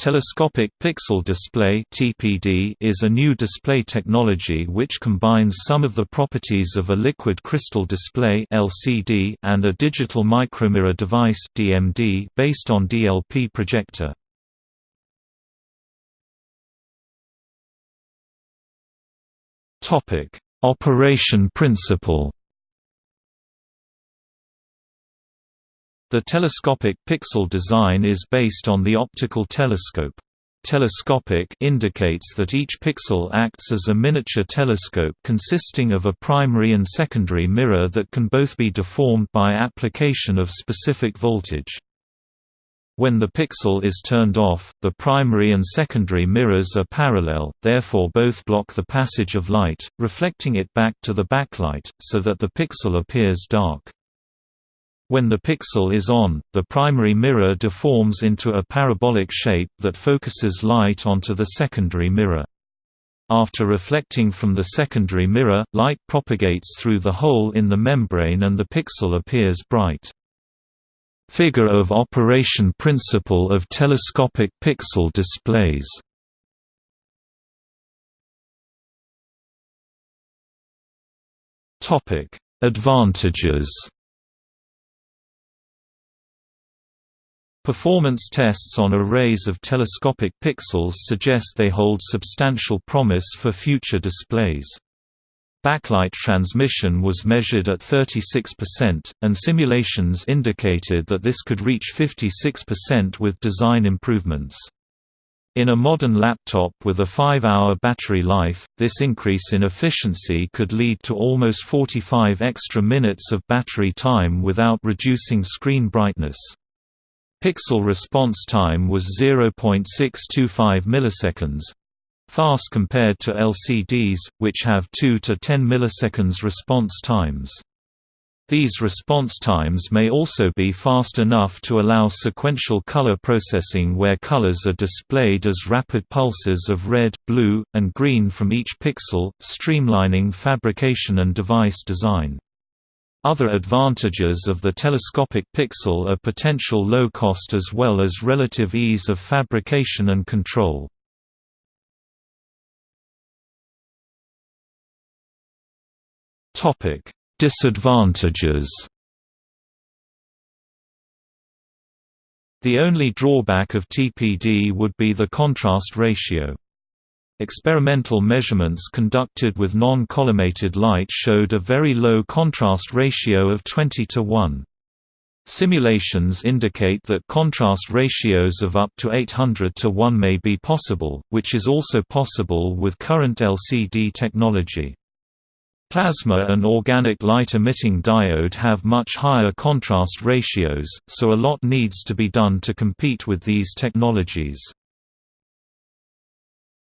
Telescopic pixel display is a new display technology which combines some of the properties of a liquid crystal display and a digital micromirror device based on DLP projector. Operation principle. The telescopic pixel design is based on the optical telescope. Telescopic indicates that each pixel acts as a miniature telescope consisting of a primary and secondary mirror that can both be deformed by application of specific voltage. When the pixel is turned off, the primary and secondary mirrors are parallel, therefore both block the passage of light, reflecting it back to the backlight, so that the pixel appears dark. When the pixel is on, the primary mirror deforms into a parabolic shape that focuses light onto the secondary mirror. After reflecting from the secondary mirror, light propagates through the hole in the membrane and the pixel appears bright. Figure of operation principle of telescopic pixel displays Advantages Performance tests on arrays of telescopic pixels suggest they hold substantial promise for future displays. Backlight transmission was measured at 36%, and simulations indicated that this could reach 56% with design improvements. In a modern laptop with a 5-hour battery life, this increase in efficiency could lead to almost 45 extra minutes of battery time without reducing screen brightness. Pixel response time was 0.625 milliseconds fast compared to LCDs, which have 2 to 10 milliseconds response times. These response times may also be fast enough to allow sequential color processing where colors are displayed as rapid pulses of red, blue, and green from each pixel, streamlining fabrication and device design. Other advantages of the telescopic pixel are potential low cost as well as relative ease of fabrication and control. Disadvantages The only drawback of TPD would be the contrast ratio. Experimental measurements conducted with non-collimated light showed a very low contrast ratio of 20 to 1. Simulations indicate that contrast ratios of up to 800 to 1 may be possible, which is also possible with current LCD technology. Plasma and organic light-emitting diode have much higher contrast ratios, so a lot needs to be done to compete with these technologies.